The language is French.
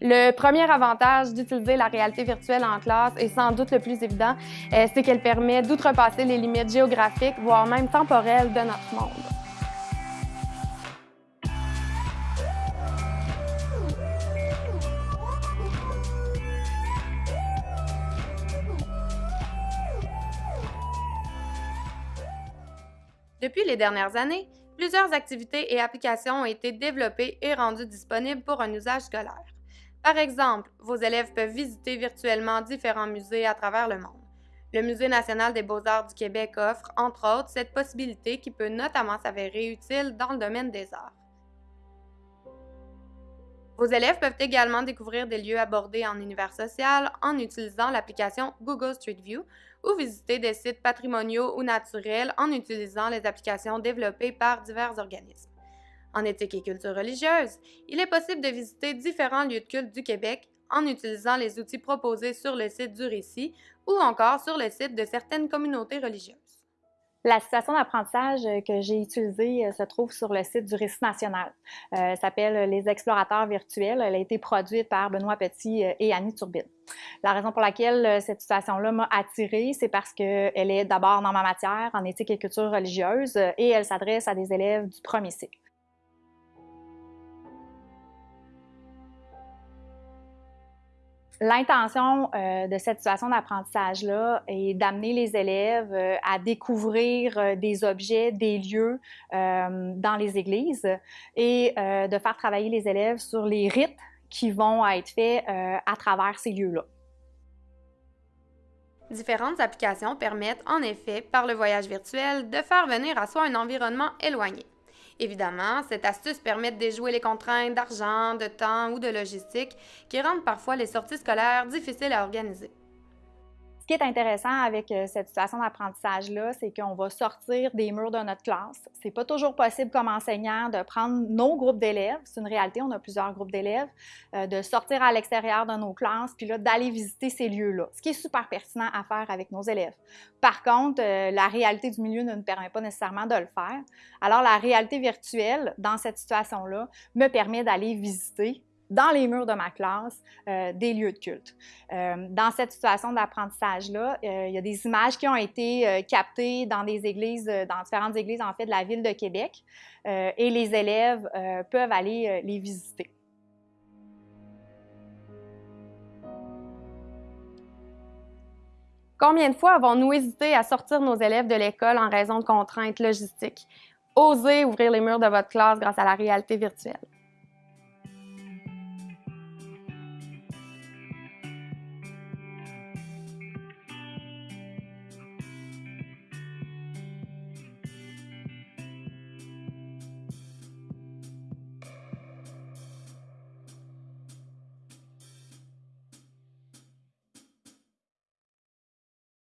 Le premier avantage d'utiliser la réalité virtuelle en classe, et sans doute le plus évident, euh, c'est qu'elle permet d'outrepasser les limites géographiques, voire même temporelles de notre monde. Depuis les dernières années, plusieurs activités et applications ont été développées et rendues disponibles pour un usage scolaire. Par exemple, vos élèves peuvent visiter virtuellement différents musées à travers le monde. Le Musée national des beaux-arts du Québec offre, entre autres, cette possibilité qui peut notamment s'avérer utile dans le domaine des arts. Vos élèves peuvent également découvrir des lieux abordés en univers social en utilisant l'application Google Street View ou visiter des sites patrimoniaux ou naturels en utilisant les applications développées par divers organismes. En éthique et culture religieuse, il est possible de visiter différents lieux de culte du Québec en utilisant les outils proposés sur le site du récit ou encore sur le site de certaines communautés religieuses. La situation d'apprentissage que j'ai utilisée euh, se trouve sur le site du Récit national. Euh, s'appelle Les explorateurs virtuels. Elle a été produite par Benoît Petit euh, et Annie Turbine. La raison pour laquelle euh, cette situation-là m'a attirée, c'est parce qu'elle est d'abord dans ma matière en éthique et culture religieuse et elle s'adresse à des élèves du premier cycle. L'intention euh, de cette situation d'apprentissage-là est d'amener les élèves euh, à découvrir euh, des objets, des lieux dans les églises et de faire travailler les élèves sur les rites qui vont être faits à travers ces lieux-là. Différentes applications permettent en effet, par le voyage virtuel, de faire venir à soi un environnement éloigné. Évidemment, cette astuce permet de déjouer les contraintes d'argent, de temps ou de logistique qui rendent parfois les sorties scolaires difficiles à organiser. Ce qui est intéressant avec euh, cette situation d'apprentissage-là, c'est qu'on va sortir des murs de notre classe. C'est pas toujours possible comme enseignant de prendre nos groupes d'élèves, c'est une réalité, on a plusieurs groupes d'élèves, euh, de sortir à l'extérieur de nos classes, puis là, d'aller visiter ces lieux-là, ce qui est super pertinent à faire avec nos élèves. Par contre, euh, la réalité du milieu ne nous permet pas nécessairement de le faire. Alors, la réalité virtuelle, dans cette situation-là, me permet d'aller visiter dans les murs de ma classe euh, des lieux de culte. Euh, dans cette situation d'apprentissage-là, euh, il y a des images qui ont été captées dans dans différentes églises en fait de la ville de Québec et les élèves peuvent aller les visiter. Combien de fois avons-nous hésité à sortir nos élèves de l'école en raison de contraintes logistiques? Osez ouvrir les murs de votre classe grâce à la réalité virtuelle.